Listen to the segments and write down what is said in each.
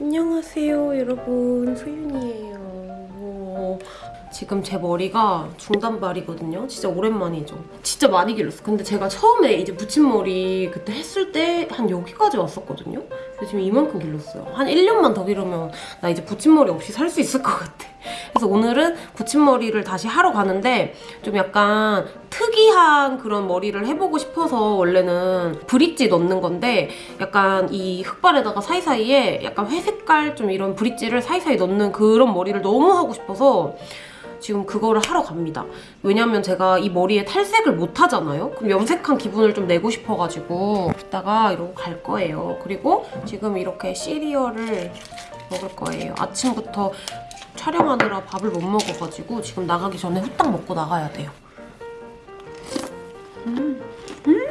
안녕하세요 여러분. 소윤이에요. 지금 제 머리가 중단발이거든요. 진짜 오랜만이죠. 진짜 많이 길렀어. 근데 제가 처음에 이제 붙임머리 그때 했을 때 한 여기까지 왔었거든요. 근데 지금 이만큼 길렀어요. 한 1년만 더 기르면 나 이제 붙임머리 없이 살 수 있을 것 같아. 그래서 오늘은 붙임머리를 다시 하러 가는데 좀 약간 특이한 그런 머리를 해보고 싶어서 원래는 브릿지 넣는 건데 약간 이 흑발에다가 사이사이에 약간 회색깔 좀 이런 브릿지를 사이사이 넣는 그런 머리를 너무 하고 싶어서 지금 그거를 하러 갑니다. 왜냐면 제가 이 머리에 탈색을 못 하잖아요? 그럼 염색한 기분을 좀 내고 싶어가지고 이따가 이러고 갈 거예요. 그리고 지금 이렇게 시리얼을 먹을 거예요. 아침부터 촬영하느라 밥을 못 먹어가지고 지금 나가기 전에 후딱 먹고 나가야 돼요. 음. 음.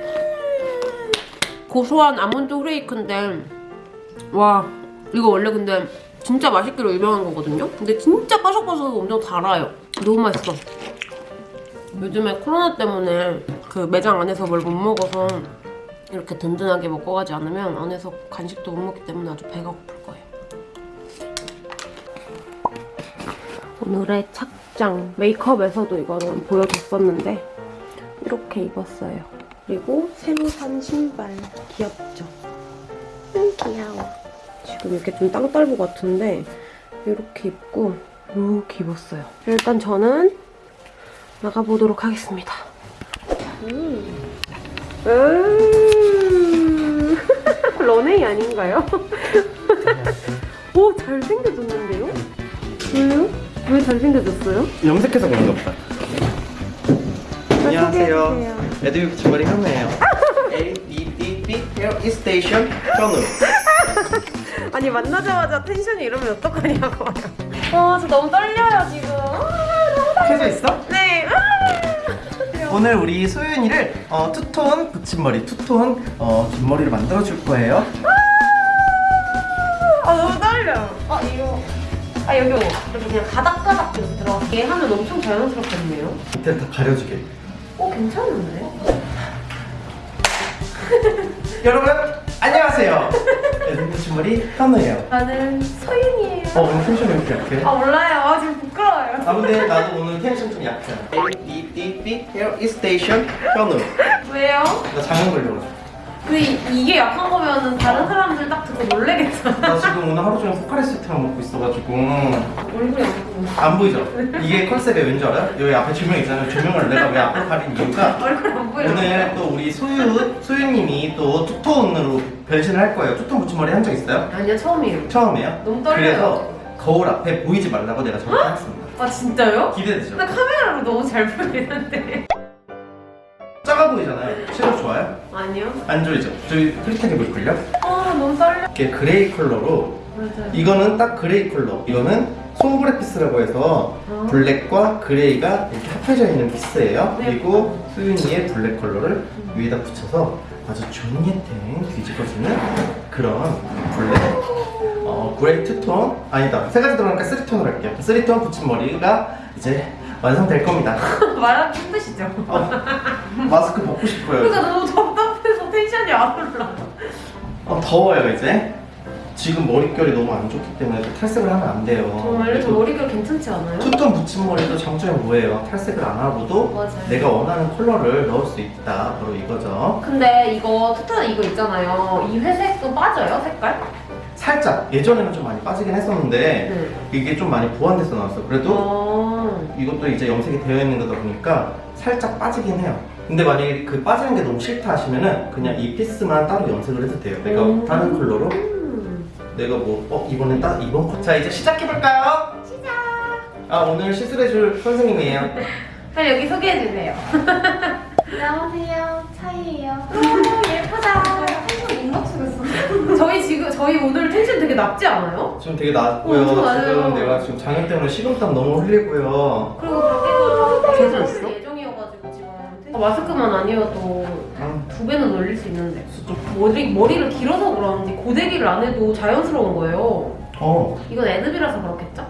고소한 아몬드 후레이크인데 와 이거 원래 근데 진짜 맛있기로 유명한 거거든요? 근데 진짜 바삭바삭하고 엄청 달아요. 너무 맛있어. 요즘에 코로나 때문에 그 매장 안에서 뭘 못 먹어서 이렇게 든든하게 먹고 가지 않으면 안에서 간식도 못 먹기 때문에 아주 배가 고플 거예요. 오늘의 착장 메이크업에서도 이거는 보여줬었는데 이렇게 입었어요. 그리고 새로 산 신발 귀엽죠? 응 귀여워. 지금 이렇게 좀 땅딸보 같은데 이렇게 입고 이렇게 입었어요. 일단 저는 나가보도록 하겠습니다. 음. 음. 런웨이 아닌가요? 오 잘생겨졌는데요? 왜요? 왜 잘생겨졌어요? 염색해서 그런가 보다. 안녕하세요. 레드뷰 붙임머리 현우예요. A, B, D, B, 헤어 스테이션 현우. 아니 만나자마자 tension이 이러면 어떡하냐고 아, 저 너무 떨려요 지금 아, 너무 떨려 있어? 네 아. 오늘 우리 소윤이를 어, two tone 붙임머리, two tone 어, 뒷머리를 만들어 줄 거예요. 아 너무 떨려. 아 이거 아 여기 이렇게 그냥 가닥가닥 이렇게 들어가게 하면 엄청 자연스럽겠네요. 밑에를 다 가려주게. 어 괜찮은데? 여러분, 안녕하세요. 붙임머리 현우예요. 나는 소윤이에요. 어, 오늘 tension이 왜 이렇게 약해? 아 몰라요. 아 지금 부끄러워요. 아, 근데 나도 오늘 텐션 좀 약해. A, B, D, B, 헤어 스테이션 현우. 왜요? 나 장염 걸려가지고. 근데 이- 이게 약한 거면은 다른 사람들 딱 듣고 놀래겠잖아. 나 지금 오늘 하루 종일 포카리스트만 먹고 있어가지고 얼굴이 안 보이죠? 이게 컨셉이 왠지 알아요? 여기 앞에 조명 있잖아요. 조명을 내가 왜 앞으로 가린 이유가 얼굴 안 보여. 오늘 또 우리 소유 소유님이 또 투톤으로 변신을 할 거예요. 투톤 붙임머리 한 적 있어요? 아니요 처음이에요. 처음이에요? 너무 떨려요. 그래서 거울 앞에 보이지 말라고 내가 저렇게 했습니다. 아 진짜요? 기대되죠? 나 카메라로 너무 잘 보이는데. 작아 보이잖아요. 시력 좋아요? 아니요. 안 좋죠? 저기 흐릿하게 보일걸요? 아 너무 떨려. 이렇게 gray 컬러로 맞아요. 이거는 딱 gray 컬러 이거는 sombre piece라고 해서 아. black과 gray가 이렇게 합해져 있는 piece예요 네. 그리고 소윤이의 black 컬러를 위에다 붙여서 아주 종이탱 뒤집어지는 그런 black 어, gray two-tone 아니다 세 가지 들어가니까 three-tone으로 할게요 three-tone 붙임머리가 이제 완성될 겁니다 말하기 힘드시죠? 어, 마스크 벗고 싶어요 그러니까 너무 답답해서 tension이 안 올라. 어, 더워요 이제 지금 머릿결이 너무 안 좋기 때문에 또 탈색을 하면 안 돼요 정말요? 저 머리결 괜찮지 않아요? 투톤 붙임머리도 장점이 뭐예요? 탈색을 안 하고도 맞아요. 내가 원하는 컬러를 넣을 수 있다 바로 이거죠 근데 이거 투타 이거 있잖아요. 이 회색도 빠져요 색깔? 살짝 예전에는 좀 많이 빠지긴 했었는데 네. 이게 좀 많이 보완돼서 나왔어 그래도 어... 이것도 이제 염색이 되어 있는 거다 보니까 살짝 빠지긴 해요 근데 만약에 그 빠지는 게 너무 싫다 하시면은 그냥 이 피스만 따로 염색을 해도 돼요 내가 음. 다른 컬러로 음. 내가 뭐 어, 이번엔 딱 이번 거. 자 이제 시작해볼까요? 시작 아 오늘 시술해줄 선생님이에요 빨리 여기 소개해 주세요. 안녕하세요. 차이예요. 오 예쁘다. 저희 지금 저희 오늘 텐션 되게 낮지 않아요? 지금 되게 낮고요. 지금 내가 지금 장염 때문에 식은땀 너무 흘리고요 그리고 밖에서 텐션 있어? 마스크만 아니어도 아, 두 배는 올릴 수 있는데 좀- 머리 머리를 길어서 그런지 고데기를 안 해도 자연스러운 거예요. 어 이건 애드비라서 그렇겠죠?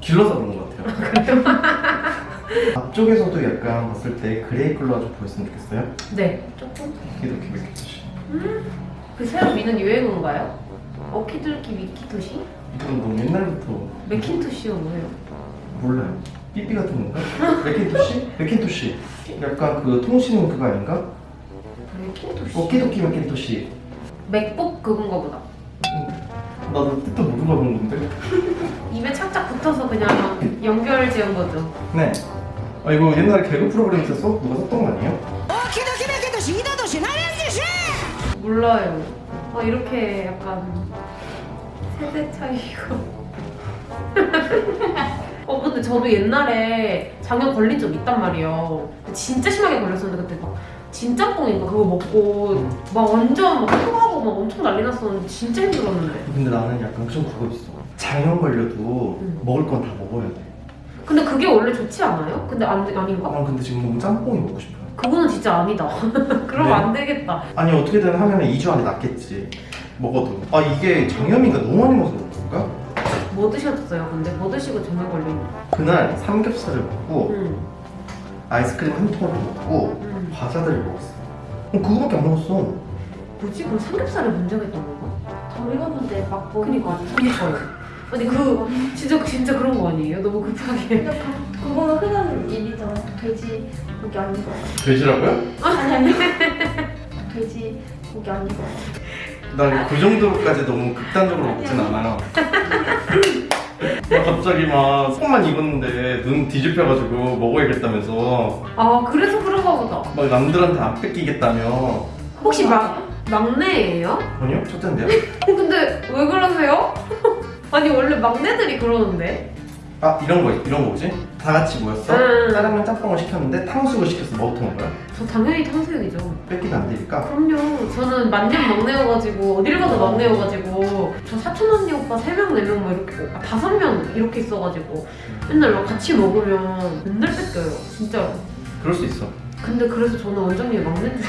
길러서 그런 것 같아요 앞쪽에서도 약간 봤을 때 gray 컬러가 좀 보였으면 좋겠어요 네. 조금. 이렇게 이렇게 몇 개씩 그 새로 미는 유행어인가요? okie dokie Macintosh? 이건 너무 옛날부터 Macintosh가 뭐예요? 몰라요. 삐삐 같은 건가? Macintosh? Macintosh. 약간 그 통신 그거 아닌가? Macintosh? Okie dokie Macintosh. 맥북 그건가 보다 나도 뜻도 모르고 하는 건데. 입에 착착 붙어서 그냥 연결 지은 거죠 네. 아 이거 옛날에 개그 프로그램 있었어? 누가 썼던 거 아니에요? 몰라요 아 이렇게 약간 세대 차이고 어 근데 저도 옛날에 장염 걸린 적 있단 말이에요 진짜 심하게 걸렸었는데 그때 막 진짬뽕인가 그거 먹고 막 완전 막 토하고 막 엄청 난리 났었는데 진짜 힘들었는데 근데 나는 약간 좀 그거 있어. 장염 걸려도 응. 먹을 건 다 먹어야 돼. 근데 그게 원래 좋지 않아요? 근데 안, 아닌가? 난 근데 지금 너무 짬뽕이 먹고 싶어요. 그거는 진짜 아니다 그러면 네. 안 되겠다 아니 어떻게든 하면 2주 안에 낫겠지. 먹어도. 아 이게 장염인가 너무 많이 먹어서 그런 건가? 뭐 드셨어요 근데? 뭐 드시고 장염 걸린 그날 삼겹살을 먹고 응. 아이스크림 한 통을 먹고 응. 과자들을 먹었어. 어, 그거밖에 안 먹었어. 뭐지? 그럼 삼겹살에 문제가 있던 건가? 더 익었는데 막 먹은 그니까 거 아니야? 그니까요 아니 그 진짜 진짜 그런 거 아니에요? 너무 급하게 그- 그거는 흔한 일이잖아. 돼지 고기 아니고. 돼지라고요? 아니 아니. 돼지 고기 아니고. 난그 정도까지 너무 극단적으로 먹진 않아요. 나 갑자기 막 속만 익었는데 눈 뒤집혀가지고 먹어야겠다면서 아 그래서 그런가 보다 막 남들한테 안 뺏기겠다며 혹시 막 막내예요? 아니요? 첫째인데요? 어, 근데 왜 그러세요? 아니 원래 막내들이 그러는데 아 이런 거 이런 거 뭐지? 다 같이 모였어? 응. 짜장면 짬뽕을 시켰는데 탕수육을 시켰어 뭐부터 먹어요? 저 당연히 탕수육이죠. 뺏기면 안 되니까. 그럼요. 저는 만년 막내여가지고 어딜 가도 막내여가지고 저 사촌 언니 오빠 3명 4명 뭐 이렇게 아 5명 이렇게 있어가지고 맨날 막 같이 먹으면 맨날 뺏겨요 진짜로. 그럴 수 있어. 근데 그래서 저는 원장님이 막내인 줄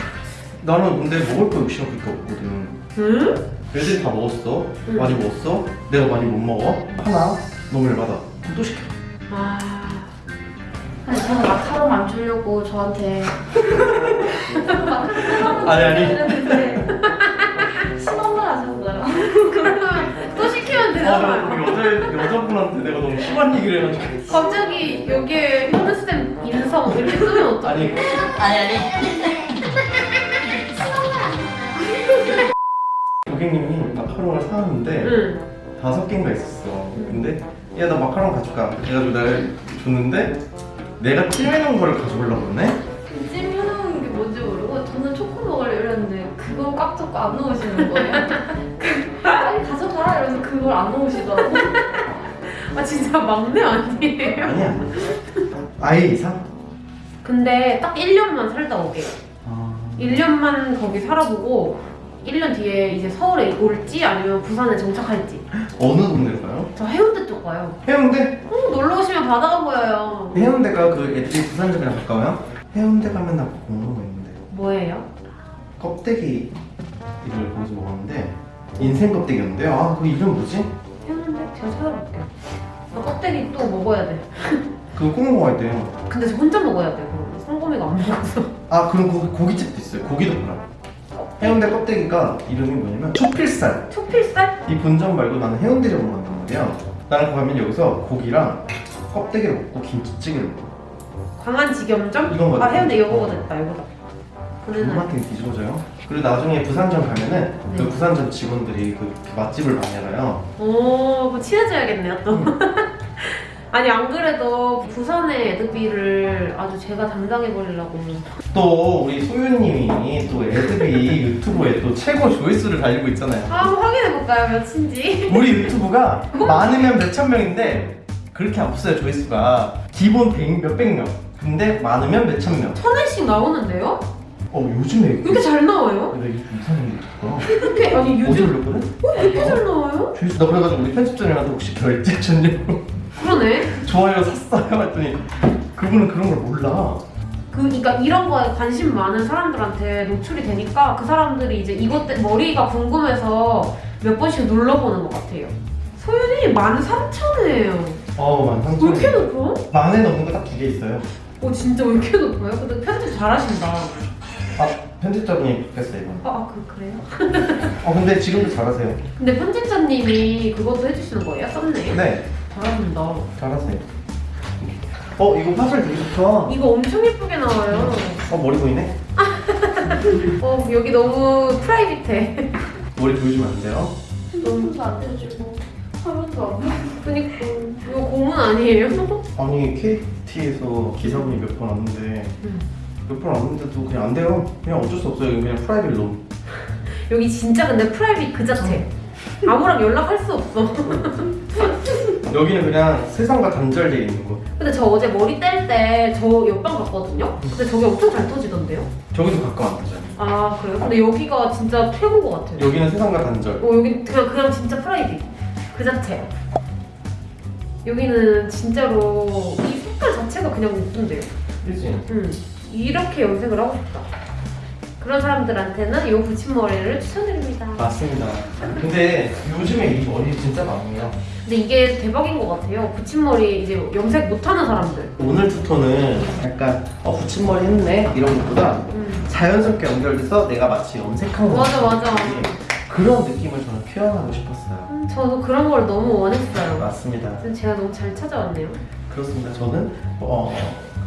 나는 근데 먹을 거 욕심이 그렇게 없거든. 응? 애들이 다 먹었어? 응. 많이 먹었어? 내가 많이 못 먹어? 하나 너무 열받아. 그럼 또 시켜. 아... 근데 저는 마카롱 안 주려고 저한테. 아니 아니. 했는데 심한말 하셨어요. 그러면 또 시키면 아, 되잖아요. 나 여자, 여자분한테 내가 너무 심한 얘기를 해가지고. 갑자기 여기에 현우쌤 인성 이렇게 쓰면 어떡해? 아니. 아니 아니. 고객님이 마카롱을 사왔는데 응. 다섯 개인가 있었어. 근데 야 나 마카롱 가져가 그래가지고 내가 줬는데 내가 찜해놓은 거를 가져오려고 그러네? 찜 해놓은 게 뭔지 모르고 저는 초코 먹으려 이랬는데 그거 꽉 잡고 안 넣으시는 거예요. 빨리 가져가라 이러면서 그걸 안 넣으시더라고. 아 진짜 막내 아니에요? 아니야 아예 이상? 근데 딱 1년만 살다 오게요 아... 1년만 거기 살아보고 1년 뒤에 이제 서울에 올지 아니면 부산에 정착할지 어느 동네로 가요? 저 해운대 쪽 가요 해운대? 어, 놀러 오시면 바다가 보여요 해운대가 그 애들이 부산점이랑 가까워요? 해운대 가면 나 궁금한 거 있는데 뭐예요? 껍데기 이걸 거기서 먹었는데 인생 껍데기였는데요 아그 이름 뭐지? 해운대? 제가 찾아볼게요 나 껍데기 또 먹어야 돼 그거 꼭 먹어야 돼요 근데 저 혼자 먹어야 돼 그럼 성범이가 안 먹어서 아 그럼 고기, 고깃집도 있어요 고기도 팔아 해운대 껍데기가 이름이 뭐냐면 초필살 초필살? 이 본점 말고 나는 해운대를 먹는단 말이야 나는 가면 여기서 고기랑 껍데기를 먹고 김치찌개를 먹고 광안지겸점? 이건 뭐야? 아 해운대 이거보다 있다 이거다 존맛게 뒤집어져요 그리고 나중에 부산점 가면은 그 네. 부산점 직원들이 그 맛집을 많이 알아요 오, 친해져야겠네요, 또. 아니, 안 그래도 부산의 에드비를 아주 제가 담당해버리려고. 또 우리 소유님이 또 애드비 유튜브에 또 최고 조회수를 달리고 있잖아요 아, 한번 확인해볼까요, 몇인지? 우리 유튜브가 많으면 몇천 명인데 그렇게 없어요 조회수가 기본 100, 몇백 명 근데 많으면 몇천 명 천회씩 나오는데요? 어 요즘에 왜 이렇게 잘 나와요? 내가 이상한 게 이렇게, 아니, 요즘 올렸거든? 왜 이렇게 잘 나와요? 조회수 나 그래가지고 우리 편집자님한테 혹시 결제 줬냐고 그러네. 좋아요 샀어요 했더니 그분은 그런 걸 몰라 그, 그러니까 이런 거에 관심 많은 사람들한테 노출이 되니까 그 사람들이 이제 이것 때 머리가 궁금해서 몇 번씩 눌러보는 것 같아요. 소윤이 13,000회예요. 어우 만왜 삼천 이렇게 높아? 만에 넘는 거 딱 두 개 있어요 어 진짜 왜 이렇게 높아요? 근데 편집 잘하신다. 아 편집자분이 바뀌었어요 이번. 아, 아 그, 그래요? 어 근데 지금도 잘하세요. 근데 편집자님이 그것도 해주시는 거예요? 썸네일? 네, 잘하신다. 잘하세요. 어 이거 화질 되게 좋다. 이거 엄청 예쁘게 나와요. 어 머리 보이네? 어, 여기 너무 private해. 머리 보여주면 안 돼요? 너무 안 해주고 화면도 안. 그니까. 이거 고문 아니에요? 아니 KT에서 기사분이 몇 번 왔는데 음. 몇번 왔는데도 그냥 안 돼요. 그냥 어쩔 수 없어요. 그냥 private room. 여기 진짜 근데 private 그 자체. 아무랑 연락할 수 없어. 여기는 그냥 세상과 단절되어 있는 곳. 근데 저 어제 머리 뗄 때 저 옆방 갔거든요? 근데 저게 엄청 잘 터지던데요? 저기도 가까워 안 되죠. 아, 그래요? 근데 여기가 진짜 최고인 것 같아요. 여기는 세상과 단절. 어, 여기 그냥, 그냥 진짜 프라이빗. 그 자체. 여기는 진짜로 이 색깔 자체가 그냥 예쁜데요? 그지? 음, 이렇게 염색을 하고 싶다. 그런 사람들한테는 이 붙임머리를 추천드립니다. 맞습니다. 근데 요즘에 이 머리 진짜 많아요. 근데 이게 대박인 것 같아요. 붙임머리 이제 염색 못하는 사람들. 오늘 투톤은 약간 어 붙임머리 했네 이런 것보다 음. 자연스럽게 연결돼서 내가 마치 염색한 것 맞아, 맞아. 그런 느낌을 저는 표현하고 싶었어요. 음, 저도 그런 걸 너무 원했어요. 맞습니다. 제가 너무 잘 찾아왔네요. 그렇습니다. 저는 어,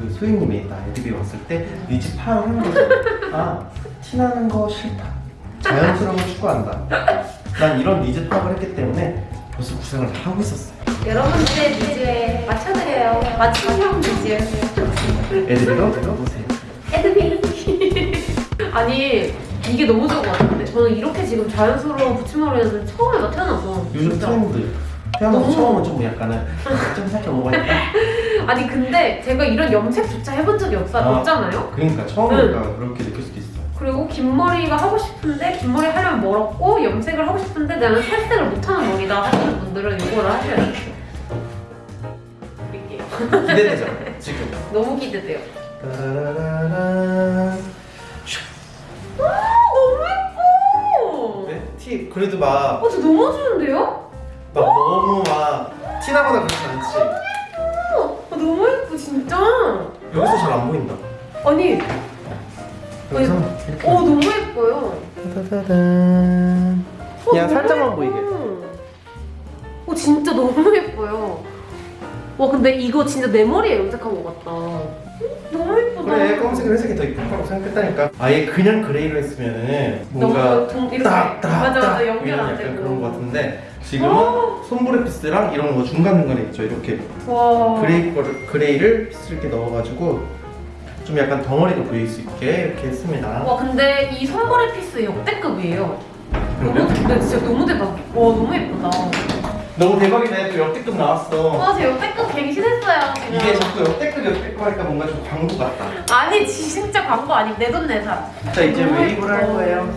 그 소희님이 나 애드비 왔을 때 니지 파를 하는 거죠. 아, 티나는 거 싫다. 자연스러움을 추구한다. 난 이런 니즈 파악을 했기 때문에 벌써 구상을 다 하고 있었어요. 여러분들의 needs에 맞춰드려요. 맞춤형 니즈. 애드비로 들어보세요. 애드비. 아니 이게 너무 좋은 것 같은데 저는 이렇게 지금 자연스러운 붙임머리는 처음 해봐 태어나서 요즘. 트렌드. 태어나서 처음은 좀 약간은 좀 살짝 오버했다. 아니 근데 제가 이런 염색조차 해본 적이 없, 아. 없잖아요 그러니까 처음이니까 그렇게 느낄 수도 있어요. 그리고 긴 머리가 하고 싶은데 긴 머리 하려면 멀었고 염색을 하고 싶은데 나는 살색을 못하는 머리다 하시는 분들은 이거를 하셔야 돼요 드릴게요. 기대되죠? 지금. 너무 기대돼요 따라라라. 너무 예뻐 네? 티 그래도 막, 어, 저 너무 좋은데요? 막 너무 막 티나거나 그러지 않지. 어, 너무 예뻐 진짜 여기서 잘 안 보인다. 아니 여기서 이렇게. 어 너무 예뻐요 따다단. 어, 너무 살짝만 예뻐. 보이게. 어 진짜 너무 예뻐요. 와 근데 이거 진짜 내 머리에 염색한 것 같다. 너무 예쁘다. 그래 검은색 회색이 더 이쁘다고 생각했다니까 아예 그냥 gray로 했으면은 뭔가 딱딱딱 연결 안 되고. 그런 거 같은데 지금은 sombre piece랑 이런 거 중간 중간에 있죠 이렇게 와. gray 거를 gray를 piece 이렇게 넣어가지고 좀 약간 덩어리도 보일 수 있게 이렇게 했습니다. 와 근데 이 sombre piece 역대급이에요. 너무 그러면 근데 진짜 너무 대박. 와 너무 예쁘다. 너무 대박이네 또 역대급 나왔어. 와저 역대급 갱신했어요 지금. 이게 자꾸 역대급 역대급 하니까 뭔가 좀 광고 같다. 아니 진짜 광고 아니고 내돈 내산. 자 이제 웨이브를 할. 거예요.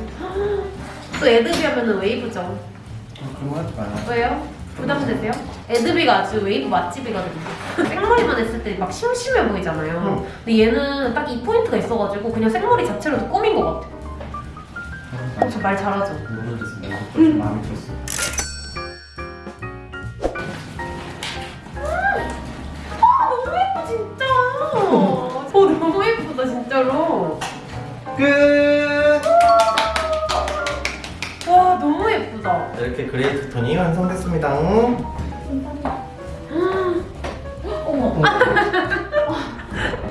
또 애드비 하면 은 웨이브죠. 어, 그런 거 하지 마요. 왜요? 부담되세요? 애드비가 아주 웨이브 맛집이거든요. 생머리만 했을 때 막 심심해 보이잖아요. 응. 근데 얘는 딱 이 포인트가 있어가지고 그냥 생머리 자체로도 꾸민 것 같아요. 어, 저말 잘하죠? 모르겠습니다. 좀 마음에 들었어. 아, 너무 예뻐 진짜. 어 너무 예쁘다 진짜로. 끝. 예쁘다. 이렇게 gray two-tone이 완성됐습니다. 어머.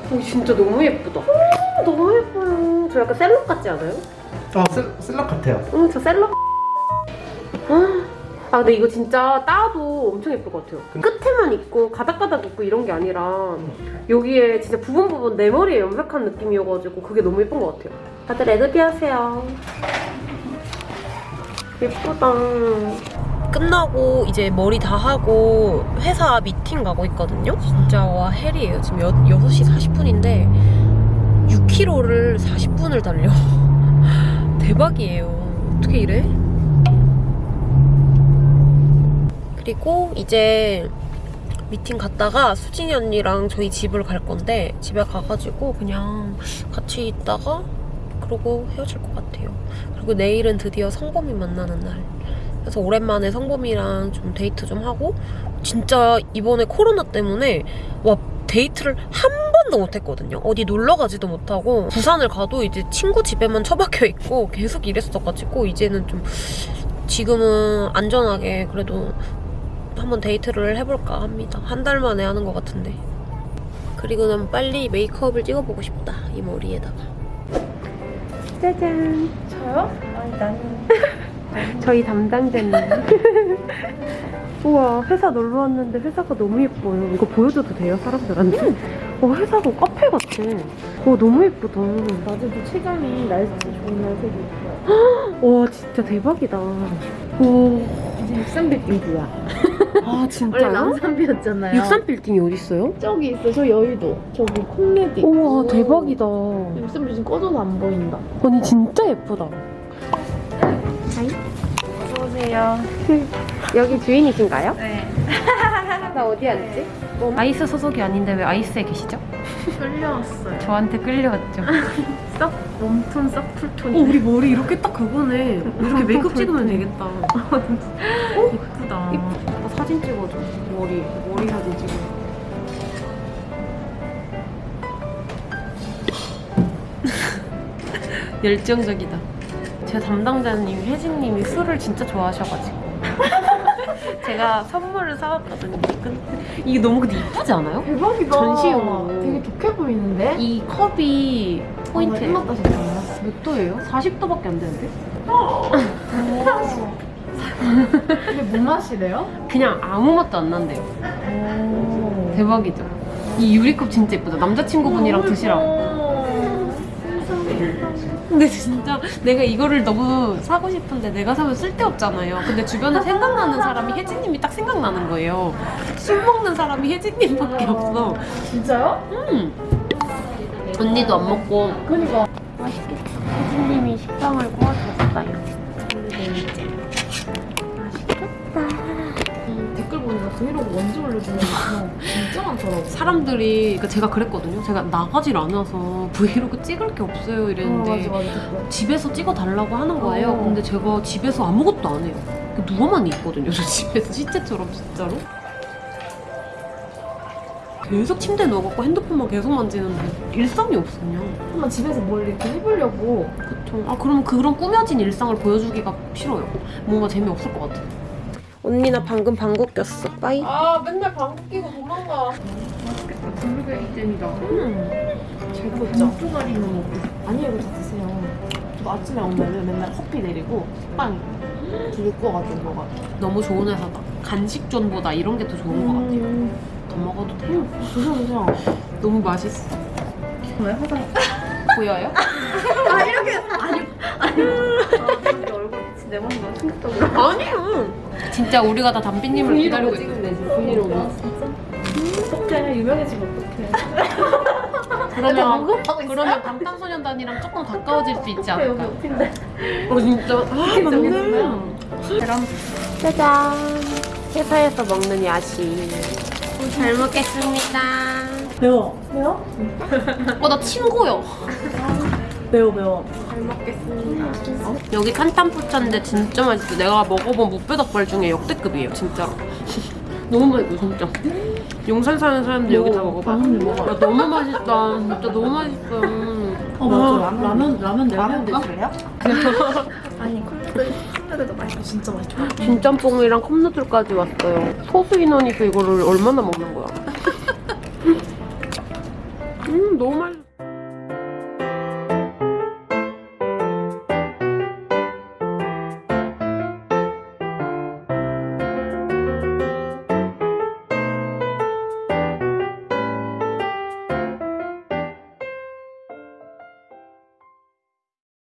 어, 진짜 너무 예쁘다. 아, 너무 예뻐요. 저 약간 셀럽 같지 않아요? 어, 슬, 슬럭 같아요. 응, 저 셀럽. 아, 근데 이거 진짜 따도 엄청 예쁠 것 같아요. 끝에만 있고 가닥가닥 있고 이런 게 아니라 여기에 진짜 부분 부분 내 머리에 염색한 느낌이어가지고 그게 너무 예쁜 것 같아요. 다들 애드비 하세요. 예쁘다. 끝나고 이제 머리 다 하고 회사 미팅 가고 있거든요. 진짜 와 hell이에요. 지금 여, 6시 40분인데 6km를 40분을 달려. 대박이에요. 어떻게 이래? 그리고 이제 미팅 갔다가 수진이 언니랑 저희 집을 갈 건데 집에 가가지고 그냥 같이 있다가 그러고 헤어질 것 같아요. 그리고 내일은 드디어 성범이 만나는 날. 그래서 오랜만에 성범이랑 좀 데이트 좀 하고 진짜 이번에 코로나 때문에 와 데이트를 한 번도 못했거든요. 어디 놀러 가지도 못하고 부산을 가도 이제 친구 집에만 처박혀 있고 계속 이랬어가지고 이제는 좀 지금은 안전하게 그래도 한번 데이트를 해볼까 합니다. 한 달 만에 하는 것 같은데. 그리고는 빨리 메이크업을 찍어보고 싶다 이 머리에다가. 짜잔. 저요? 아니 나는 저희 담당자님. 우와, 회사 놀러 왔는데 회사가 너무 예뻐요. 이거 보여줘도 돼요, 사람들한테? 어, 회사가 카페 같아. 어, 너무 예쁘다. 낮에도 체감이 날씨 좋은 날 되게 있어요. 와, 진짜 대박이다. 오, 이제 63빌딩이야. 아, 원래 진짜요? 남산비였잖아요. 63빌딩이 어딨어요? 저기 있어. 저 여의도. 저기 콩레디. 우와, 대박이다. 63빌딩 꺼져도 안 보인다. 언니 진짜 예쁘다. 어서오세요. 여기 주인이신가요? 네. 나 어디 앉지? 아이스 소속이 아닌데 왜 아이스에 계시죠? 끌려왔어요. 저한테 끌려왔죠. 썩 웜톤 썩 쿨톤이 어, 우리 머리 이렇게 딱 그거네. 이렇게 메이크업 찍으면 되겠다. 예쁘다. 나 사진 찍어줘. 머리, 머리 사진 찍어. 열정적이다. 제 담당자님 혜진님이 술을 진짜 좋아하셔가지고 제가 선물을 사왔거든요. 근데 이게 너무 근데 이쁘지 않아요? 대박이다. 전시용으로. 되게 독해 보이는데? 이 컵이 포인트예요. 끝났다 진짜. 몇 도예요? 40도밖에 안 되는데? 근데 뭐 마시래요? 그냥 아무 맛도 안 난대요. 오. 대박이죠. 이 유리컵 진짜 예쁘다. 남자친구분이랑 드시라고. 근데 진짜 내가 이거를 너무 사고 싶은데 내가 사면 쓸데없잖아요. 근데 주변에 생각나는 사람이 혜진님이 딱 생각나는 거예요. 술 먹는 사람이 혜진님밖에 없어. 진짜요? 음. 언니도 안 먹고 그니까. 혜진님이 식빵을 브이로그 언제 올려주는 거 진짜 많더라고. 사람들이 그러니까 제가 그랬거든요. 제가 나가질 않아서 브이로그 찍을 게 없어요 이랬는데 어, 맞아 맞아. 집에서 찍어 달라고 하는 거예요. 어. 근데 제가 집에서 아무것도 안 해요. 누워만 있거든요. 저 집에서 시체처럼 진짜로. 계속 침대에 누워갖고 핸드폰만 계속 만지는데 일상이 그냥. 한번 집에서 뭘 이렇게 해보려고 그쵸. 아 그럼 그런 꾸며진 일상을 보여주기가 싫어요. 뭔가 재미없을 것 같아. 언니 나 방금 방귀 꼈어. 빠이. 아 맨날 방귀 끼고 도망가 맛있겠다 블루베리 잼이다 음. 잘 구웠죠? 쪼가리는 먹고 아니요 이거 다 드세요 저 아침에 오면은 맨날 커피 내리고 빵 두개 구워가지고 먹어 너무 좋은 회사다. 간식존보다 이런 게 더 좋은 것 같아요. 더 먹어도 돼요. 드셔 드셔 너무 맛있어. 왜 화장 보여요? 아 이렇게 아니 아니 내 몸이 너무 충격적으로 아니요. 진짜 우리가 다 담비님을 기다리고 되지 브이로그 진짜? 어떡해 유명해지면 어떡해 그러면 그러면 방탄소년단이랑 조금 가까워질 수 있지 않을까? 옆인데 어 진짜 아 맞네. 있어요. 짜잔. 회사에서 먹는 야식. 잘 먹겠습니다. 매워 매워? 어 나 친구요. 매워 매워 잘 먹겠습니다. 여기 탄탄푸차인데 진짜 맛있어. 내가 먹어본 무뼈닭발 중에 역대급이에요, 진짜로. 너무 맛있어, 진짜. 용산 사는 사람들 여기 다 먹어봐. 라면 먹어 야, 너무 맛있다. 진짜 너무 맛있어. 어 맞아 라면 라면 라면 드실래요? 아니 콜라들 콜라들도 맛있어 진짜 맛있어 진짬뽕이랑 컵누들까지 왔어요. 소수 인원이서 이거를 얼마나 먹는 거야? 음, 너무 맛있어.